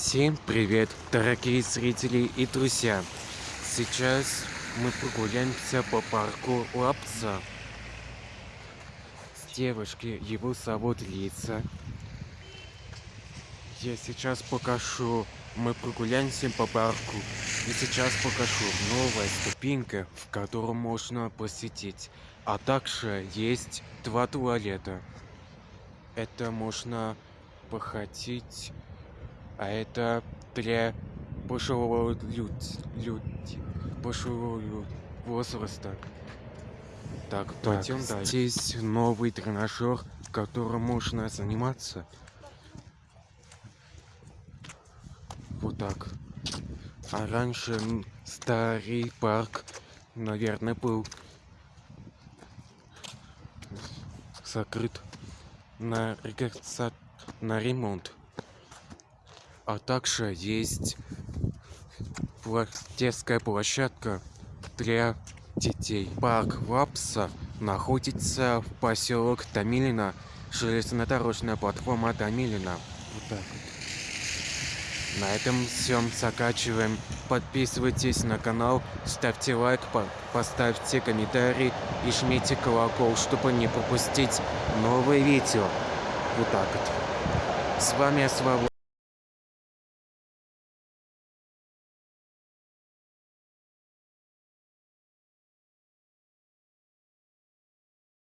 Всем привет, дорогие зрители и друзья! Сейчас мы прогуляемся по парку Лапса. С девушки его зовут Лиса. Я сейчас покажу, мы прогуляемся по парку. И сейчас покажу новая ступенька, в которую можно посетить. А также есть два туалета. Это можно походить а это для пожилого люд, люд, пожилого люд, возраста. Так, так, пойдем дальше. Здесь новый тренажер, которым можно заниматься. Вот так. А раньше старый парк, наверное, был закрыт на, на ремонт а также есть детская площадка для детей. Парк Лапса находится в поселок Томилино, железнодорожная платформа Томилино. Вот так вот. На этом все заканчиваем. Подписывайтесь на канал, ставьте лайк, поставьте комментарий и жмите колокол, чтобы не пропустить новые видео. Вот так вот. С вами Свобода.